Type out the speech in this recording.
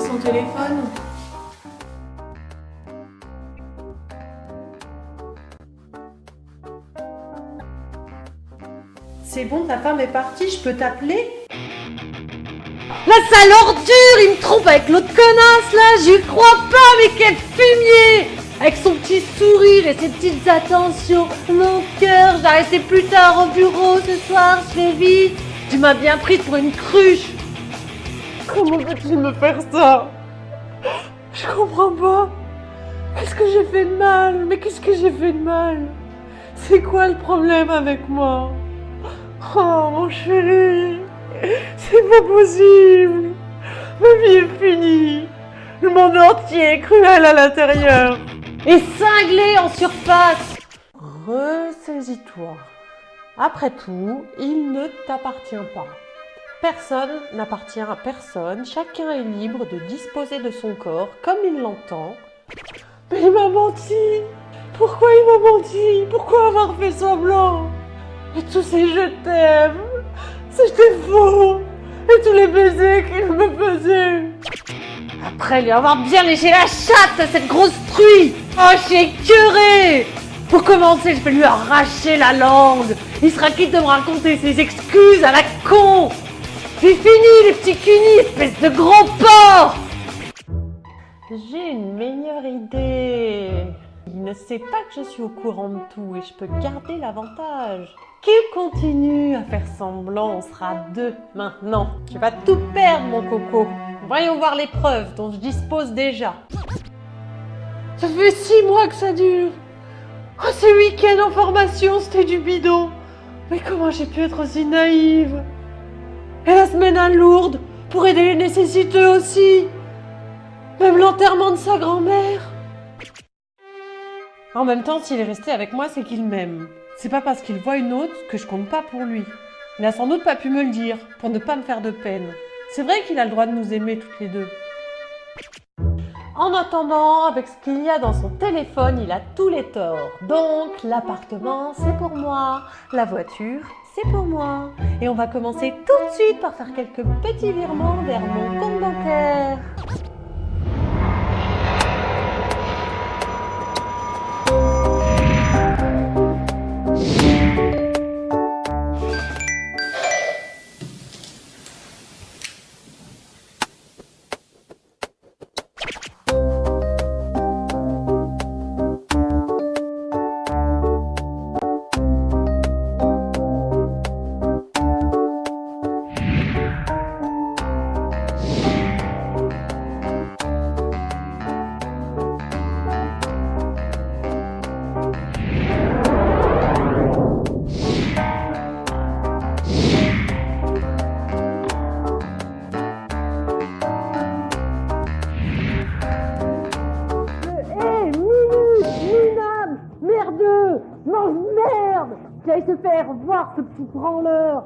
son téléphone. C'est bon, ta femme est partie, je peux t'appeler? La sale ordure, il me trompe avec l'autre connasse là, j'y crois pas, mais quel fumier Avec son petit sourire et ses petites attentions, mon cœur, j'ai plus tard au bureau ce soir, je vite. Tu m'as bien prise pour une cruche. Comment peux-tu me faire ça? Je comprends pas. Qu'est-ce que j'ai fait de mal? Mais qu'est-ce que j'ai fait de mal? C'est quoi le problème avec moi? Oh mon chéri C'est pas possible. Ma vie est finie. Le monde entier est cruel à l'intérieur. Et cinglé en surface. Ressaisis-toi. Après tout, il ne t'appartient pas. Personne n'appartient à personne, chacun est libre de disposer de son corps comme il l'entend. Mais il m'a menti. Pourquoi il m'a menti? Pourquoi avoir fait semblant? Et tous ces je t'aime C'était faux. Et tous les baisers qu'il me faisait. Après lui avoir bien léché la chatte, cette grosse truie Oh, j'ai curé Pour commencer, je vais lui arracher la langue. Il sera quitte de me raconter ses excuses à la con? C'est fini les petits cunis, espèce de gros porc J'ai une meilleure idée. Il ne sait pas que je suis au courant de tout et je peux garder l'avantage. Qu'il continue à faire semblant, on sera deux maintenant. Tu vas tout perdre mon coco. Voyons voir les preuves dont je dispose déjà. Ça fait six mois que ça dure. Oh, ces week-ends en formation, c'était du bidon. Mais comment j'ai pu être aussi naïve? Et la semaine à Lourdes pour aider les nécessiteux aussi. Même l'enterrement de sa grand-mère. En même temps, s'il est resté avec moi, c'est qu'il m'aime. C'est pas parce qu'il voit une autre que je compte pas pour lui. Il n'a sans doute pas pu me le dire, pour ne pas me faire de peine. C'est vrai qu'il a le droit de nous aimer toutes les deux. En attendant, avec ce qu'il y a dans son téléphone, il a tous les torts. Donc, l'appartement, c'est pour moi. La voiture, pour moi. Et on va commencer tout de suite par faire quelques petits virements vers mon compte bancaire. Qui aille se faire voir ce petit branleur